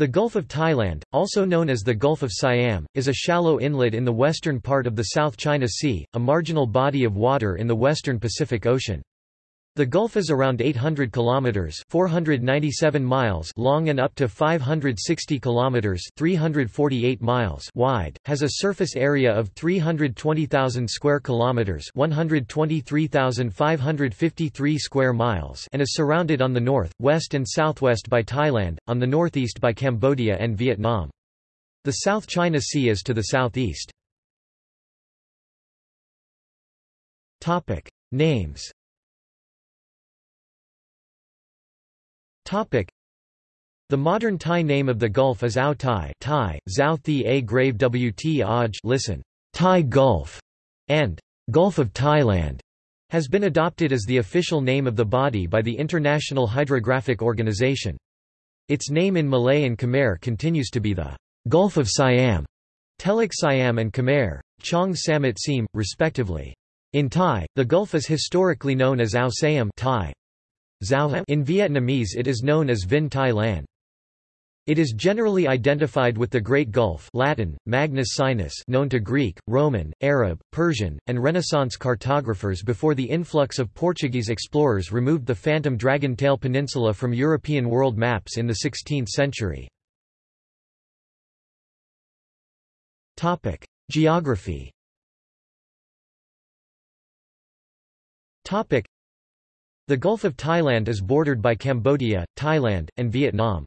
The Gulf of Thailand, also known as the Gulf of Siam, is a shallow inlet in the western part of the South China Sea, a marginal body of water in the western Pacific Ocean. The Gulf is around 800 kilometers (497 miles) long and up to 560 kilometers (348 miles) wide. Has a surface area of 320,000 square kilometers (123,553 square miles) and is surrounded on the north, west and southwest by Thailand, on the northeast by Cambodia and Vietnam. The South China Sea is to the southeast. Topic: Names The modern Thai name of the Gulf is Ao Thai Thai, Zhao Thi A grave Wt Aj listen, Thai Gulf, and Gulf of Thailand has been adopted as the official name of the body by the International Hydrographic Organization. Its name in Malay and Khmer continues to be the Gulf of Siam, Teluk Siam and Khmer, Chong Samet Siem, respectively. In Thai, the Gulf is historically known as Ao Siam Thai. In Vietnamese it is known as Vinh Tai Lan. It is generally identified with the Great Gulf Latin, Magnus Sinus known to Greek, Roman, Arab, Persian, and Renaissance cartographers before the influx of Portuguese explorers removed the phantom Dragon Tail Peninsula from European world maps in the 16th century. Geography the Gulf of Thailand is bordered by Cambodia, Thailand, and Vietnam.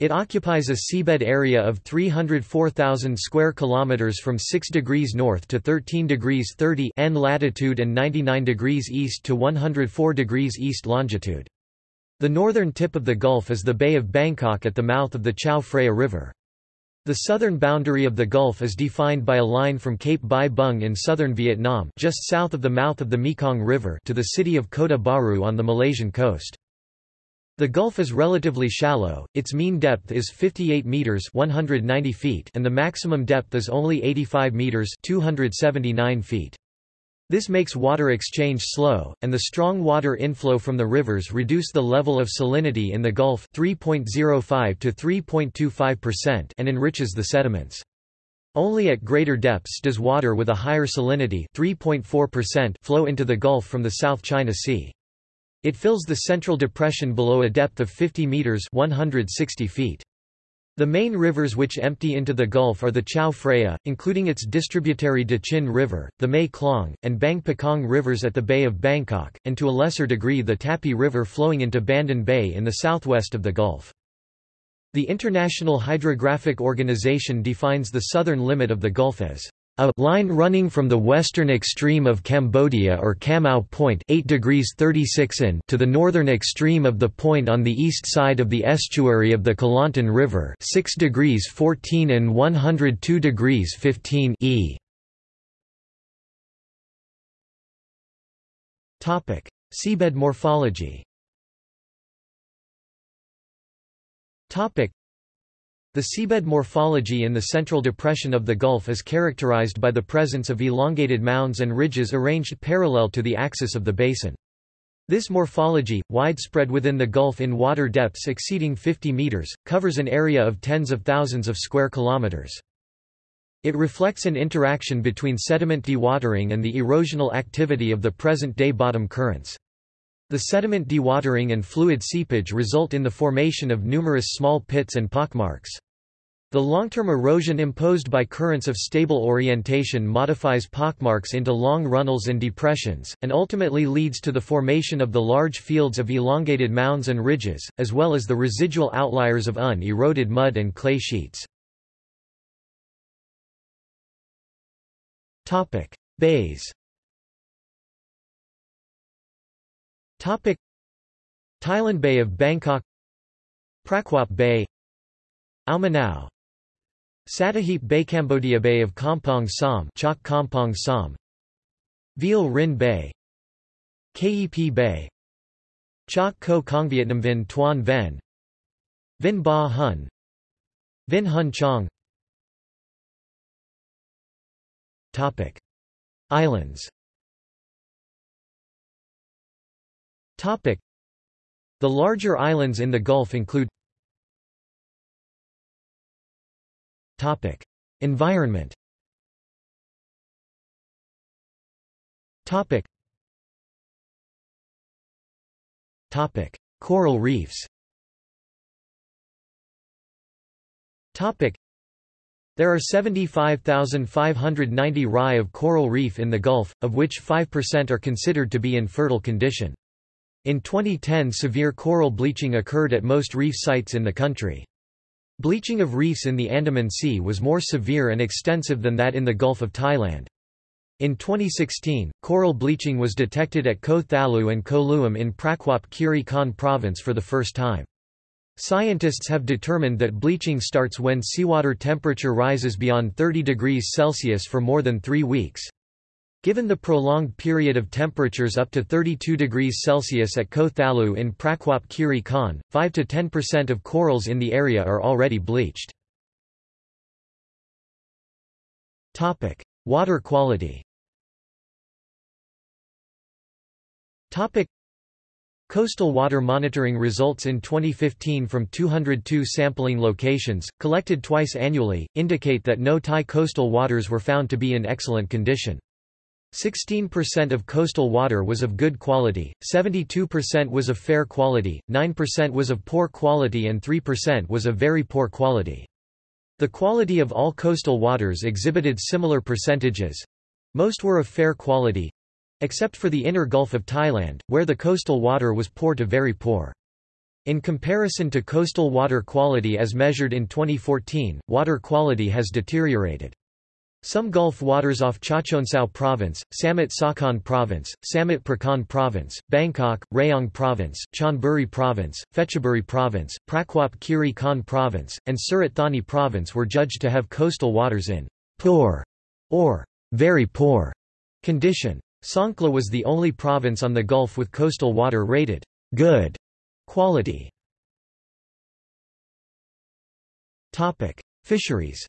It occupies a seabed area of 304,000 square kilometers from 6 degrees north to 13 degrees 30 N latitude and 99 degrees east to 104 degrees east longitude. The northern tip of the Gulf is the Bay of Bangkok at the mouth of the Chao Phraya River. The southern boundary of the Gulf is defined by a line from Cape Bai Bung in southern Vietnam just south of the mouth of the Mekong River to the city of Kota Bharu on the Malaysian coast. The Gulf is relatively shallow, its mean depth is 58 meters 190 feet and the maximum depth is only 85 meters 279 feet. This makes water exchange slow, and the strong water inflow from the rivers reduce the level of salinity in the Gulf 3.05 to 3.25% and enriches the sediments. Only at greater depths does water with a higher salinity 3.4% flow into the Gulf from the South China Sea. It fills the central depression below a depth of 50 meters 160 feet. The main rivers which empty into the Gulf are the Chao Phraya, including its distributary Tha Chin River, the Mae Klong, and Bang Pakong rivers at the Bay of Bangkok, and to a lesser degree the Tapi River flowing into Bandon Bay in the southwest of the Gulf. The International Hydrographic Organization defines the southern limit of the Gulf as a line running from the western extreme of Cambodia or Cam Au Point 8 degrees 36 in to the northern extreme of the point on the east side of the estuary of the Kelantan River 6 degrees 14 and 102 degrees 15 e. Topic: Seabed morphology. Topic: the seabed morphology in the central depression of the Gulf is characterized by the presence of elongated mounds and ridges arranged parallel to the axis of the basin. This morphology, widespread within the Gulf in water depths exceeding 50 meters, covers an area of tens of thousands of square kilometers. It reflects an interaction between sediment dewatering and the erosional activity of the present-day bottom currents. The sediment dewatering and fluid seepage result in the formation of numerous small pits and pockmarks. The long-term erosion imposed by currents of stable orientation modifies pockmarks into long runnels and depressions, and ultimately leads to the formation of the large fields of elongated mounds and ridges, as well as the residual outliers of uneroded mud and clay sheets. Bays Topic. Thailand Bay of Bangkok Prachuap Bay Ao Manao Bay Cambodia Bay of Kampong Som Chok Kampong Som Viel Rin Bay Kep Bay Chok Ko Kong Vietnam Vinh Tuan Ven Vinh Ba Hun Vinh Hun Chong Topic. Islands The larger islands in the Gulf include Topic: Environment. Topic. Topic: Coral reefs. Topic. There are 75,590 rai of coral reef in the Gulf, of which 5% are considered to be in fertile condition. In 2010 severe coral bleaching occurred at most reef sites in the country. Bleaching of reefs in the Andaman Sea was more severe and extensive than that in the Gulf of Thailand. In 2016, coral bleaching was detected at Koh Thalu and Koh Luam in Prachuap Khiri Khan province for the first time. Scientists have determined that bleaching starts when seawater temperature rises beyond 30 degrees Celsius for more than three weeks. Given the prolonged period of temperatures up to 32 degrees Celsius at Koh Thalu in Prachuap Khiri Khan, 5 to 10% of corals in the area are already bleached. Topic: Water quality Topic: Coastal water monitoring results in 2015 from 202 sampling locations, collected twice annually, indicate that no Thai coastal waters were found to be in excellent condition. 16% of coastal water was of good quality, 72% was of fair quality, 9% was of poor quality and 3% was of very poor quality. The quality of all coastal waters exhibited similar percentages. Most were of fair quality, except for the inner Gulf of Thailand, where the coastal water was poor to very poor. In comparison to coastal water quality as measured in 2014, water quality has deteriorated. Some Gulf waters off Chachoengsao Province, Samut Sakhon Province, Samut Prakan Province, Bangkok, Rayong Province, Chonburi Province, Phetchaburi Province, Prachuap Khiri Khan Province, and Surat Thani Province were judged to have coastal waters in poor or very poor condition. Songkhla was the only province on the Gulf with coastal water rated good quality. Topic: Fisheries.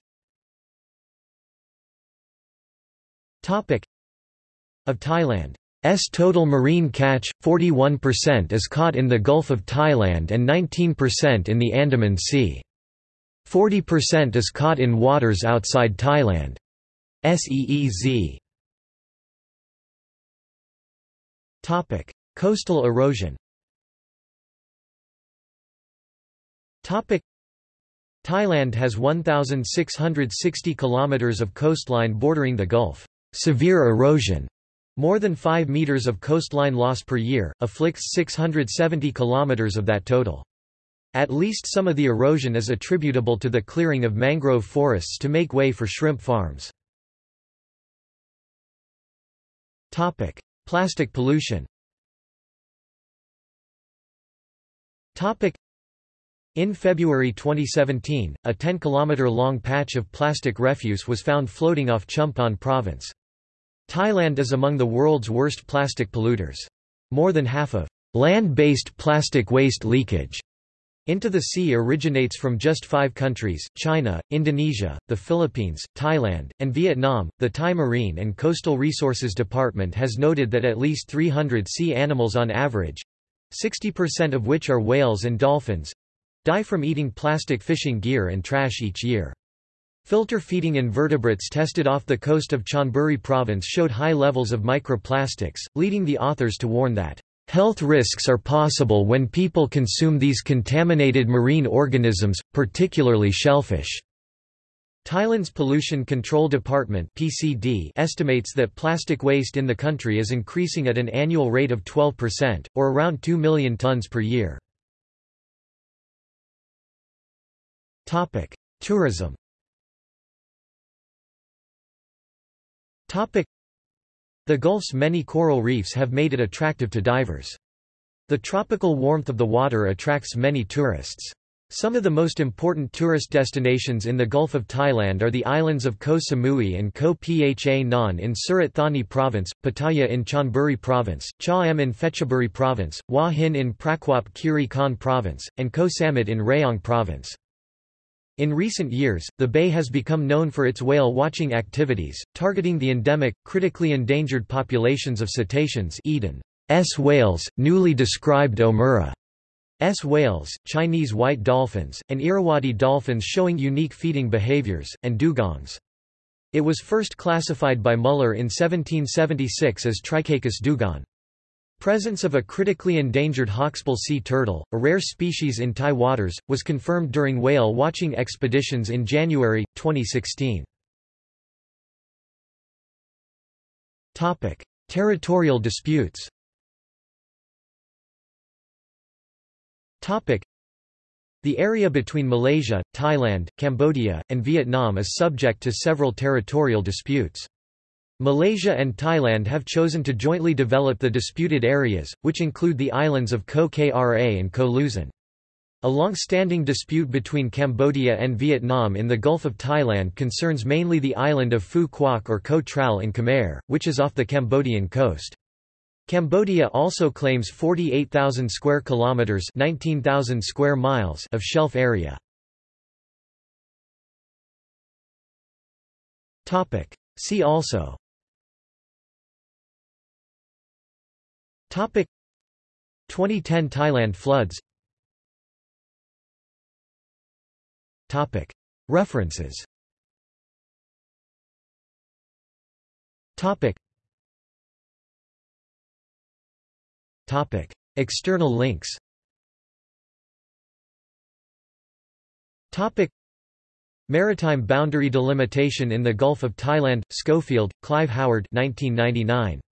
Of Thailand's total marine catch, 41% is caught in the Gulf of Thailand and 19% in the Andaman Sea. 40% is caught in waters outside Thailand. SEEZ Topic: Coastal erosion. Topic: Thailand has 1660 kilometers of coastline bordering the Gulf. Severe erosion, more than 5 meters of coastline loss per year, afflicts 670 kilometers of that total. At least some of the erosion is attributable to the clearing of mangrove forests to make way for shrimp farms. Topic: Plastic pollution Topic: in February 2017, a 10-kilometer-long patch of plastic refuse was found floating off Chumphon province. Thailand is among the world's worst plastic polluters. More than half of land-based plastic waste leakage into the sea originates from just five countries China, Indonesia, the Philippines, Thailand, and Vietnam. The Thai Marine and Coastal Resources Department has noted that at least 300 sea animals on average 60% of which are whales and dolphins die from eating plastic fishing gear and trash each year. Filter feeding invertebrates tested off the coast of Chonburi province showed high levels of microplastics, leading the authors to warn that Health risks are possible when people consume these contaminated marine organisms, particularly shellfish. Thailand's Pollution Control Department (PCD) estimates that plastic waste in the country is increasing at an annual rate of 12%, or around 2 million tons per year. Topic: Tourism. The Gulf's many coral reefs have made it attractive to divers. The tropical warmth of the water attracts many tourists. Some of the most important tourist destinations in the Gulf of Thailand are the islands of Koh Samui and Koh Pha Ngan in Surat Thani Province, Pattaya in Chonburi Province, Cha Em in Phetchaburi Province, Hua Hin in Prachuap Khiri Khan Province, and Koh Samet in Rayong Province. In recent years, the bay has become known for its whale-watching activities, targeting the endemic, critically endangered populations of cetaceans Eden's whales, newly described Omura S whales, Chinese white dolphins, and Irrawaddy dolphins showing unique feeding behaviors, and dugongs. It was first classified by Muller in 1776 as Trichechus dugong. Presence of a critically endangered hawksbill sea turtle, a rare species in Thai waters, was confirmed during whale watching expeditions in January, 2016. Topic. Territorial disputes Topic. The area between Malaysia, Thailand, Cambodia, and Vietnam is subject to several territorial disputes. Malaysia and Thailand have chosen to jointly develop the disputed areas, which include the islands of Ko Kra and Ko Losin. A long-standing dispute between Cambodia and Vietnam in the Gulf of Thailand concerns mainly the island of Phu Quoc or Ko Trao in Khmer, which is off the Cambodian coast. Cambodia also claims 48,000 square kilometers, 19,000 square miles of shelf area. Topic: See also Topic. 2010 Thailand floods. Topic. References. Topic. Topic. External links. Topic. Maritime boundary delimitation in the Gulf of Thailand, Schofield, Clive Howard 1999.